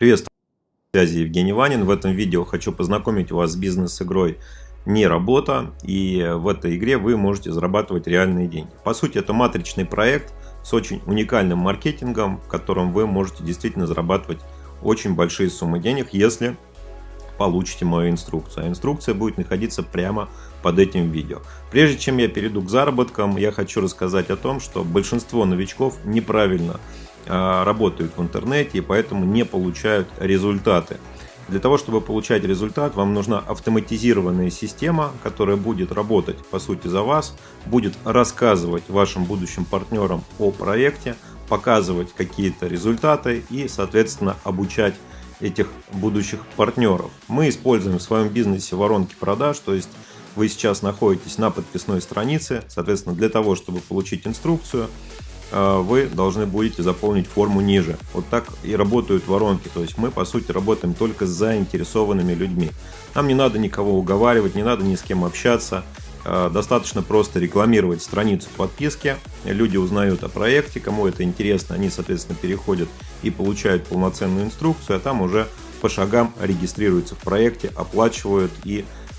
Приветствую, связи Евгений Ванин. В этом видео хочу познакомить вас с бизнес-игрой «Не работа». И в этой игре вы можете зарабатывать реальные деньги. По сути, это матричный проект с очень уникальным маркетингом, в котором вы можете действительно зарабатывать очень большие суммы денег, если получите мою инструкцию. А инструкция будет находиться прямо под этим видео. Прежде чем я перейду к заработкам, я хочу рассказать о том, что большинство новичков неправильно работают в интернете и поэтому не получают результаты. Для того, чтобы получать результат, вам нужна автоматизированная система, которая будет работать по сути за вас, будет рассказывать вашим будущим партнерам о проекте, показывать какие-то результаты и, соответственно, обучать этих будущих партнеров. Мы используем в своем бизнесе воронки продаж, то есть вы сейчас находитесь на подписной странице, соответственно, для того, чтобы получить инструкцию, вы должны будете заполнить форму ниже. Вот так и работают воронки. То есть мы, по сути, работаем только с заинтересованными людьми. Нам не надо никого уговаривать, не надо ни с кем общаться. Э, достаточно просто рекламировать страницу подписки. Люди узнают о проекте, кому это интересно, они, соответственно, переходят и получают полноценную инструкцию, а там уже по шагам регистрируются в проекте, оплачивают и Э,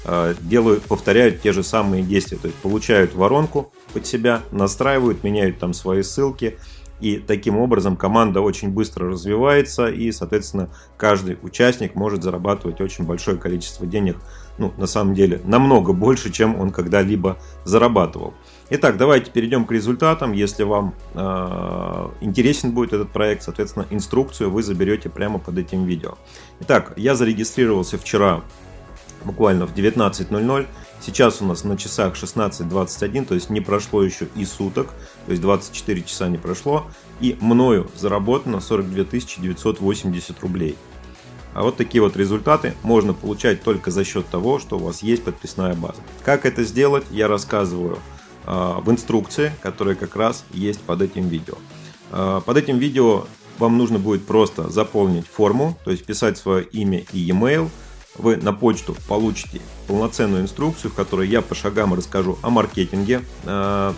делают, повторяют те же самые действия, то есть получают воронку под себя, настраивают, меняют там свои ссылки, и таким образом команда очень быстро развивается, и, соответственно, каждый участник может зарабатывать очень большое количество денег, ну, на самом деле, намного больше, чем он когда-либо зарабатывал. Итак, давайте перейдем к результатам. Если вам э, интересен будет этот проект, соответственно, инструкцию вы заберете прямо под этим видео. Итак, я зарегистрировался вчера буквально в 19.00. Сейчас у нас на часах 16.21, то есть не прошло еще и суток, то есть 24 часа не прошло. И мною заработано 42 980 рублей. А вот такие вот результаты можно получать только за счет того, что у вас есть подписная база. Как это сделать, я рассказываю э, в инструкции, которая как раз есть под этим видео. Э, под этим видео вам нужно будет просто заполнить форму, то есть писать свое имя и e-mail, вы на почту получите полноценную инструкцию, в которой я по шагам расскажу о маркетинге э,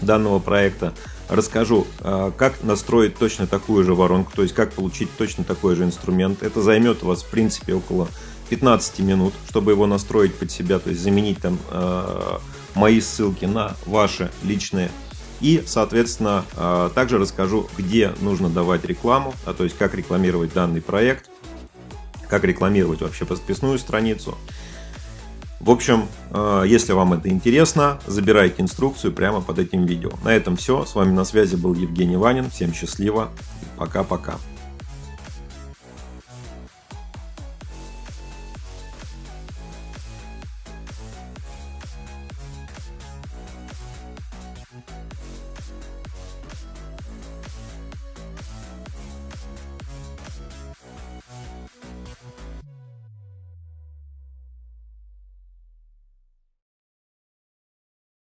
данного проекта, расскажу, э, как настроить точно такую же воронку, то есть как получить точно такой же инструмент. Это займет у вас в принципе около 15 минут, чтобы его настроить под себя, то есть заменить там э, мои ссылки на ваши личные и, соответственно, также расскажу, где нужно давать рекламу, а то есть как рекламировать данный проект, как рекламировать вообще подписную страницу. В общем, э, если вам это интересно, забирайте инструкцию прямо под этим видео. На этом все. С вами на связи был Евгений Ванин. Всем счастливо. Пока-пока.